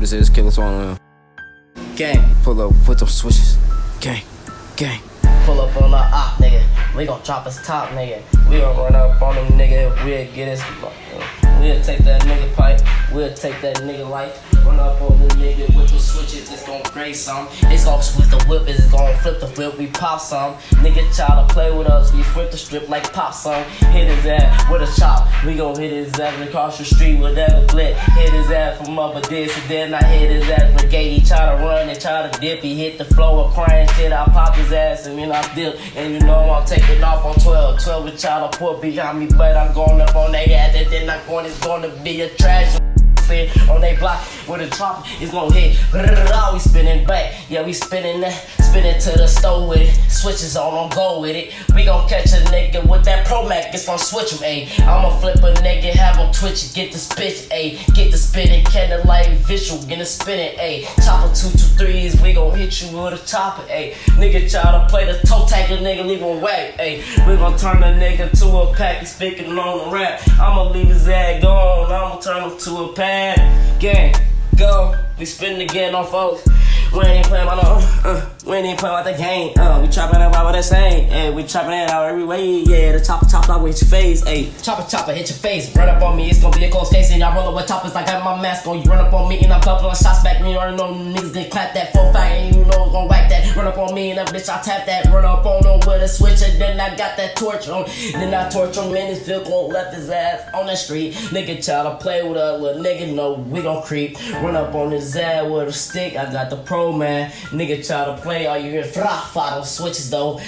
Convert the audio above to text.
what this is. Killer Swan. Gang, Pull up with them switches. Gang, gang. pull up on the op, nigga. We gon' chop his top, nigga. We gon' run up on him, nigga. We'll get his. We'll take that nigga pipe. We'll take that nigga life. Run up on the nigga with the switches. Break some. It's gon' switch the whip. It's gon' flip the whip. We pop some. Nigga try to play with us. We flip the strip like pop some. Hit his ass with a chop. We gon' hit his ass across the street. with Whatever glit. Hit his ass from up a this and then I hit his ass brigade. He try to run and try to dip. He hit the floor of crying shit. I pop his ass and then I dip. And you know I'm taking off on 12. 12 with y'all to put behind me, but I'm going up on their ass. And then I'm going, it's gonna be a trash on they block with a drop, it's gonna hit. Oh, we spinning back, yeah, we spinning that, spinning to the store with it. Switches on, on go with it. We gon' catch a nigga with that Pro Mac, it's gonna switch him, ayy. I'ma flip a nigga, have him twitch it, get the spitch, ayy. Get the spinning, candlelight visual, get the spinning, ayy. Chopper two two threes, we gon' hit you with a chopper, ayy. Nigga try to play the toe tag, a nigga leave him whack, ayy. We gon' turn the nigga to a pack, he's speaking on the rap. I'ma leave his ass gone, I'ma turn him to a pad. Gang, go. We spinning again on folks. We ain't playing about no, uh, we ain't playing about the game. Uh, we trapping that about the same. Hey, we trapping it out every way. Yeah, the chopper chopper will hit your face. Hey, chopper chopper hit your face. Run up on me, it's gonna be a close case. And y'all roll up with choppers I got my mask on. You run up on me and I'm couple of shots back. You already know niggas did clap that full fight and you know it's gonna whack that. Run up on me and that bitch I tap that. Run up on him with a switch and then I got that torch on. Then I torch him and his vehicle left his ass on the street. Nigga try to play with us, little nigga know we gon' creep. Run up on his ass with a stick. I got the pro man. Nigga try to play, all you hear fra fa switches though.